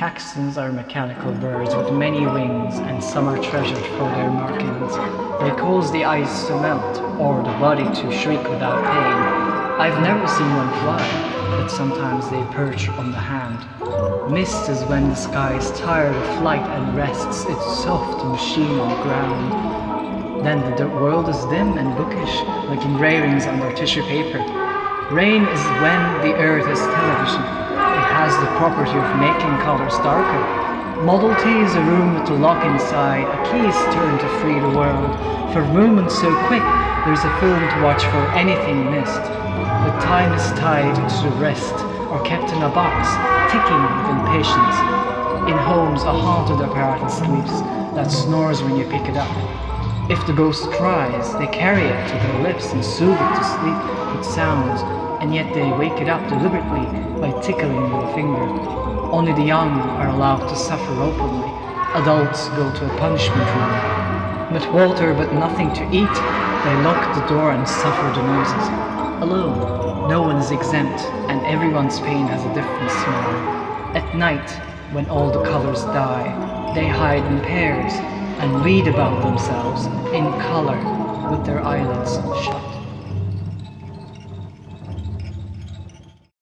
Caxtons are mechanical birds with many wings, and some are treasured for their markings. They cause the ice to melt, or the body to shrink without pain. I've never seen one fly, but sometimes they perch on the hand. Mist is when the sky is tired of flight and rests its soft machine on ground. Then the world is dim and bookish, like engravings under tissue paper. Rain is when the earth is television. It has the property of making colors darker. Model T is a room a lock inside, a key is turned to free the world. For movement so quick, there's a film to watch for anything missed. But time is tied to the rest, or kept in a box, ticking with impatience. In homes, a haunted apparatus sleeps that snores when you pick it up. If the ghost cries, they carry it to their lips and soothe it to sleep with sounds, and yet they wake it up deliberately by tickling with a finger. Only the young are allowed to suffer openly. Adults go to a punishment room. But water, but nothing to eat, they lock the door and suffer the noises. Alone, no one is exempt, and everyone's pain has a different smell. At night, when all the colors die, they hide in pairs and read about themselves in color with their eyelids shut.